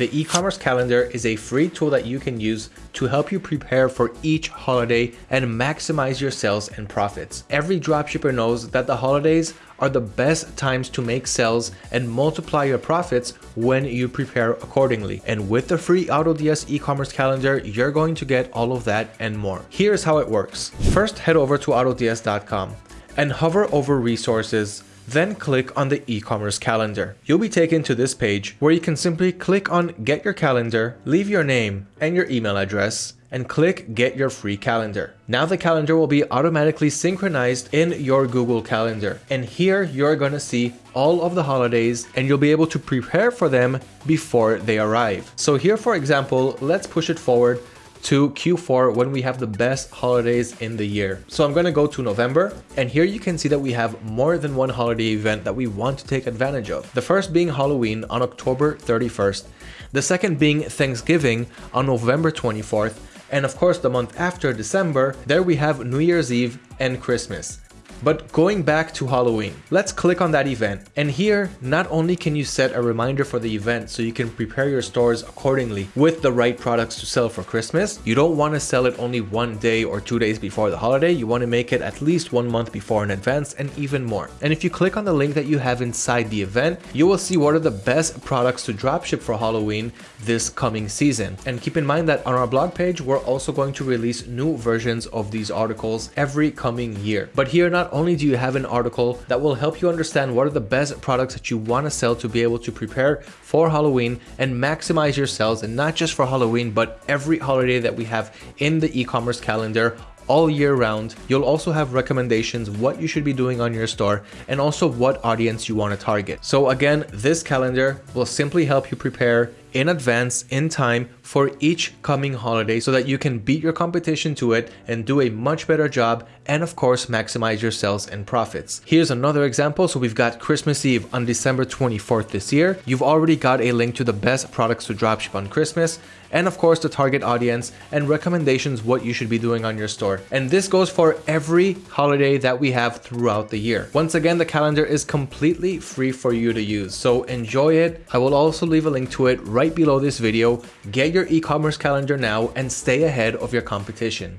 The e-commerce calendar is a free tool that you can use to help you prepare for each holiday and maximize your sales and profits. Every dropshipper knows that the holidays are the best times to make sales and multiply your profits when you prepare accordingly. And with the free AutoDS e-commerce calendar, you're going to get all of that and more. Here's how it works. First, head over to autods.com and hover over resources then click on the e-commerce calendar. You'll be taken to this page where you can simply click on get your calendar, leave your name and your email address, and click get your free calendar. Now the calendar will be automatically synchronized in your Google Calendar. And here you're going to see all of the holidays and you'll be able to prepare for them before they arrive. So here, for example, let's push it forward to Q4 when we have the best holidays in the year. So I'm to go to November and here you can see that we have more than one holiday event that we want to take advantage of. The first being Halloween on October 31st, the second being Thanksgiving on November 24th, and of course the month after December, there we have New Year's Eve and Christmas. But going back to Halloween, let's click on that event. And here, not only can you set a reminder for the event so you can prepare your stores accordingly with the right products to sell for Christmas, you don't want to sell it only one day or two days before the holiday. You want to make it at least one month before in advance and even more. And if you click on the link that you have inside the event, you will see what are the best products to dropship for Halloween this coming season. And keep in mind that on our blog page, we're also going to release new versions of these articles every coming year. But here, not only do you have an article that will help you understand what are the best products that you want to sell to be able to prepare for Halloween and maximize your sales and not just for Halloween but every holiday that we have in the e-commerce calendar all year round. You'll also have recommendations what you should be doing on your store and also what audience you want to target. So again, this calendar will simply help you prepare in advance in time for each coming holiday so that you can beat your competition to it and do a much better job and of course maximize your sales and profits. Here's another example. So we've got Christmas Eve on December 24th this year. You've already got a link to the best products to dropship on Christmas and of course the target audience and recommendations what you should be doing on your store. And this goes for every holiday that we have throughout the year. Once again, the calendar is completely free for you to use. So enjoy it. I will also leave a link to it right below this video. Get your e-commerce calendar now and stay ahead of your competition.